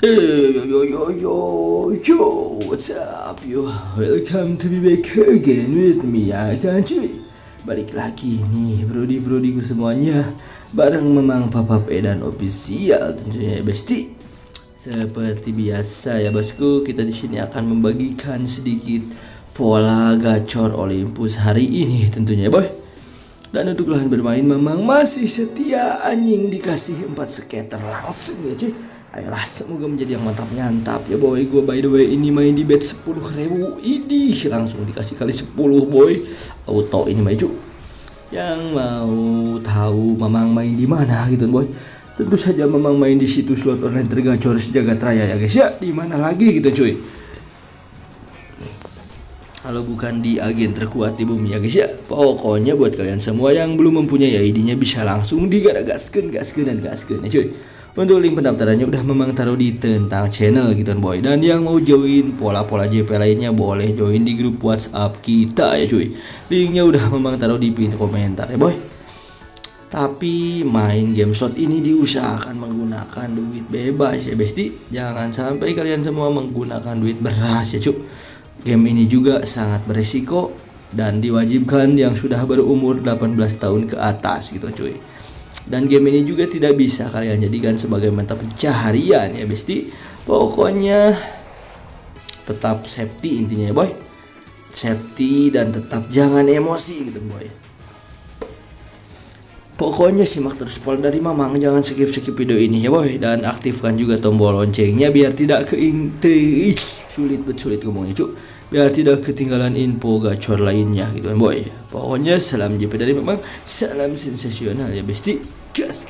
Hey, yo, yo, yo, yo, yo, what's up, yo? Welcome to be back again with me, ya kan cuy? Balik lagi nih, brodi-brodiku semuanya Bareng memang Papa P dan official tentunya ya, Besti Seperti biasa ya bosku, kita di sini akan membagikan sedikit pola gacor Olympus hari ini tentunya ya boy dan untuk lahan bermain memang masih setia anjing dikasih 4 skater langsung ya cuy Ayolah semoga menjadi yang mantap nyantap. Ya boy Gue by the way ini main di bet 10 ribu. Idih langsung dikasih kali 10 boy. Auto ini maju. Yang mau tahu Mamang main di mana gitu boy? Tentu saja Mamang main di situs slot online tergacor sejagat raya ya guys. Ya di mana lagi gitu cuy kalau bukan di agen terkuat di bumi ya guys ya. Pokoknya buat kalian semua yang belum mempunyai ID-nya bisa langsung digaragaskan gaskan dan gaskan ya cuy. Untuk link pendaftarannya udah memang taruh di tentang channel gitu boy. Dan yang mau join pola-pola JP lainnya boleh join di grup WhatsApp kita ya cuy. Linknya udah memang taruh di pin komentar ya boy. Tapi main game slot ini diusahakan menggunakan duit bebas ya besti jangan sampai kalian semua menggunakan duit beras ya cuy Game ini juga sangat beresiko dan diwajibkan yang sudah berumur 18 tahun ke atas gitu cuy. Dan game ini juga tidak bisa kalian jadikan sebagai mata pencaharian ya besti. Pokoknya tetap safety intinya ya boy. Safety dan tetap jangan emosi gitu boy. Pokoknya simak terus pola dari Mamang, jangan skip-skip video ini ya boy dan aktifkan juga tombol loncengnya biar tidak keintri sulit bet sulit ngomongnya cuk biar tidak ketinggalan info gacor lainnya gitu kan boy. Pokoknya salam JP dari Mamang, salam sensasional ya besti. Gas.